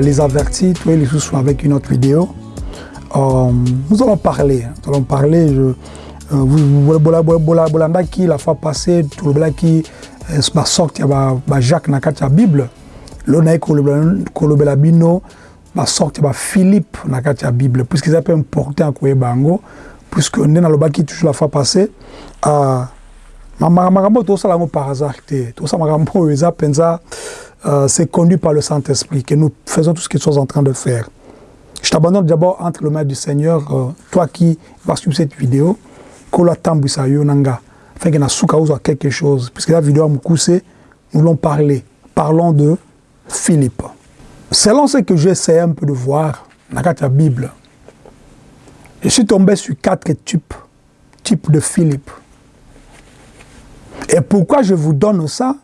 les avertis toye lisusu avec une autre vidéo. Euh, nous allons parler nous allons parler je, euh, bolandaki la fois passée tolobelaki basorte ya bajacques na kati ya bible. Lo naye kolobela bino na kati ya bible. Puisque eza mpe important koyeba yango puisque nde nalobaki toujours la fois passée uh, makambo oyo tosala yango par hasard te tosala makambo oyo eza euh, c'est conduit par le Saint-Esprit que nous faisons tout ce que nous sommes en train de faire. Je t'abandonne d'abord entre les mains du Seigneur, euh, toi qui vas suivre cette vidéo, afin que soit quelque chose, puisque la vidéo a nous l'ont parlé. Parlons de Philippe. Selon ce que j'essaie un peu de voir dans la Bible, je suis tombé sur quatre types, types de Philippe. Et pourquoi je vous donne ça?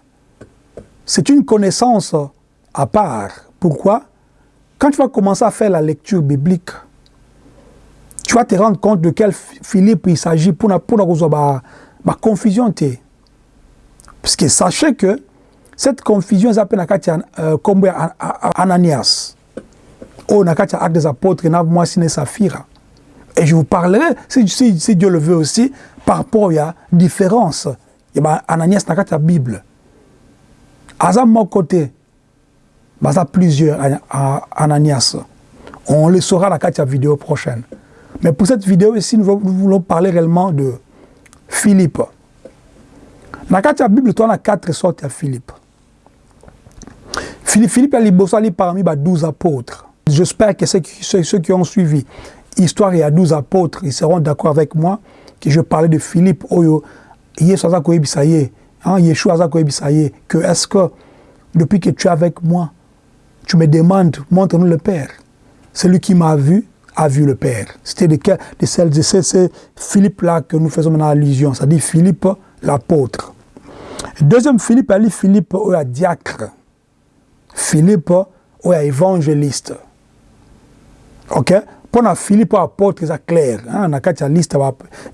C'est une connaissance à part. Pourquoi? Quand tu vas commencer à faire la lecture biblique, tu vas te rendre compte de quel Philippe il s'agit pour la confusion. Parce que sachez que cette confusion s'appelle comme Ananias. Oh, Nakatia Acte des Apôtres, moi, Saphira. Et je vous parlerai, si, Dieu le veut aussi, par rapport à la différence. Y a Ananias la Bible. Aza moko te baza plusieurs Ananias. On le saura dans la vidéo prochaine. Mais pour cette vidéo ici, nous voulons parler réellement de Philippe. Dans la Bible, tu as quatre sortes de Philippe. Philippe est libossali parmi les douze apôtres. J'espère que ceux qui, ceux qui ont suivi l'histoire il y a douze apôtres, ils seront d'accord avec moi que je parlais de Philippe. Oyo, Yesu Koyebisaye, Hein, Yeshua que est-ce que depuis que tu es avec moi, tu me demandes, montre-nous le Père. Celui qui m'a vu a vu le Père. C'était de, de, celles, de ces, Philippe-là que nous faisons maintenant allusion, c'est-à-dire Philippe l'apôtre. Deuxième Philippe, elle Philippe ou a diacre. Philippe ou a évangéliste. Ok? Pour Philippe apôtre, c'est clair. Hein? Dans la liste,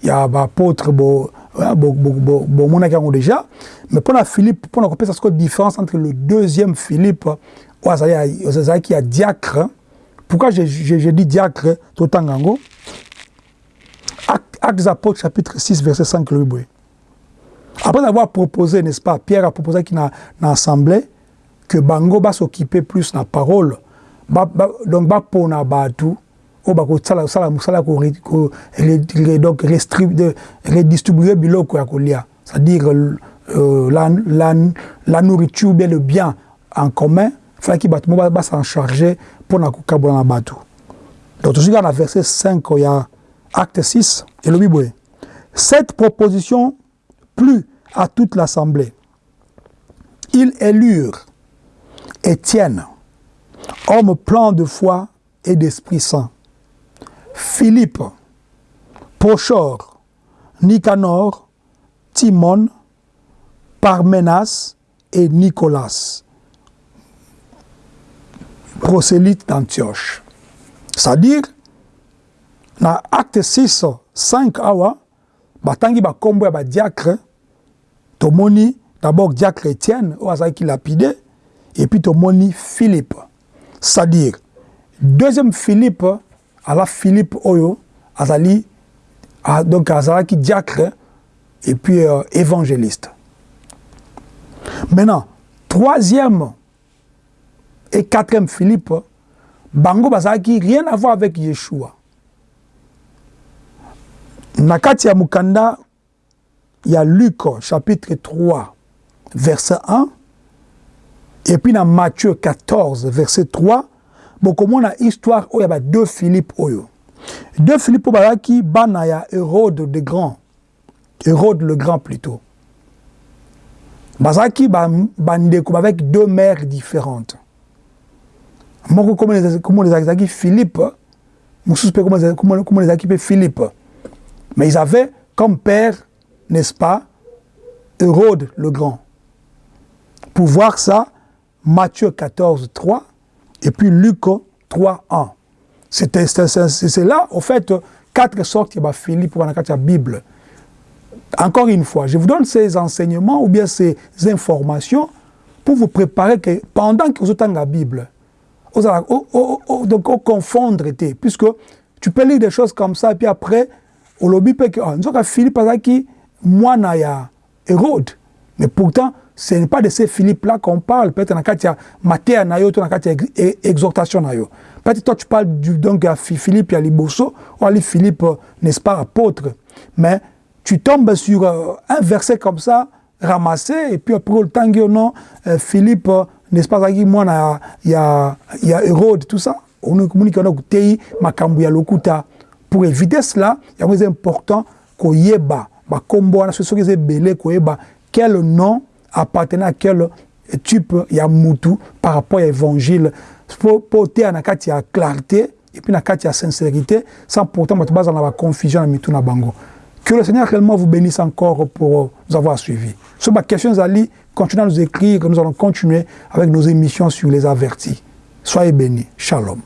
il y a apôtre, bomonaki yango déjà. Mais mpona philippe mpona kopesa sikoyo différence entre le deuxième philippe. Azalaki ya diacre. Pourquoi je, je, dis diacre totanga yango acte des apôtres chapitre 6 verset 5 lobi boye après avoir proposé n'est-ce pas pierre aproposaki na, na assemblée que bango basoccupe plus na parole. Ba, ba, donc bapona bato c'est-à-dire euh, la, nourriture ou bien le bien en commun falaki bato mo basan charge mpona kokabola na bato donc tozoki na verset 5 ya acte 6 elobi boye cette proposition plut à toute l'assemblée. Ils élurent Étienne homme plein de foi et d'Esprit Saint Philippe, Prochor, Nicanor, Timon, Parmenas et Nicolas, prosélyte d'Antioche. C'est-à-dire, dans acte 6, 5 awa, batangi bakombo ya badiacre, tomoni d'abord diacre Étienne, oyo azalaki lapide, et puis tomoni Philippe. C'est-à-dire, deuxième Philippe, ala philippe oyo azali donc azalaki diacre et puis euh, évangéliste. Maintenant troisième et quatrième philippe bango bazalaki rien à voir avec yeshua. Na kati ya mokanda ya luc chapitre 3 verset 1 et puis na matthieu 14 verset 3 bokomona histoire oyo ya badeux philippe oyo. Deux philippe oyo bazalaki bana ya hérode de grand. Hérode le grand plutôt. Bazalaki bandeko ba avec deux mères différentes. Moko komona ezalaki philippe mosusu mpe komona ezalaki mpe philippe. Mais ils avaient comme père n'est-ce pas hérode le grand. Pour voir ça Matthieu 14 3 et puis Luc 3, 1. C'est là, au fait, quatre sortes de Philippe pour la Bible. Encore une fois, je vous donne ces enseignements ou bien ces informations pour vous préparer que pendant que vous êtes la Bible, vous allez donc confondre, puisque tu peux lire des choses comme ça, et puis après, au lobby, que oh, Philippe qui moi, ya Hérode. Mais pourtant, ce n'est pas de ces Philippe-là qu'on parle. Peut-être dans Matthieu, dans le cas exhortation. Peut-être toi, tu parles du, donc à Philippe et à Liboso, ou à Philippe, n'est-ce pas, apôtre. Mais tu tombes sur euh, un verset comme ça, ramassé, et puis après, le temps non, euh, Philippe, n'est-ce pas, moi, il y a, y a Hérode, tout ça. On a communiqué Pour éviter cela, il est important qu'on y ait bas. Bakombo, on a ce qui est belé, quel nom appartenait à quel type ya mutu par rapport à l'évangile. Pour porter kati ya clarté et puis kati ya sincérité, sans pourtant mettre base dans la confusion na mitu na bango. Que le Seigneur réellement vous bénisse encore pour nous avoir suivis. Sur ma question, Ali, continuez à nous écrire, que nous allons continuer avec nos émissions sur les avertis. Soyez bénis. Shalom.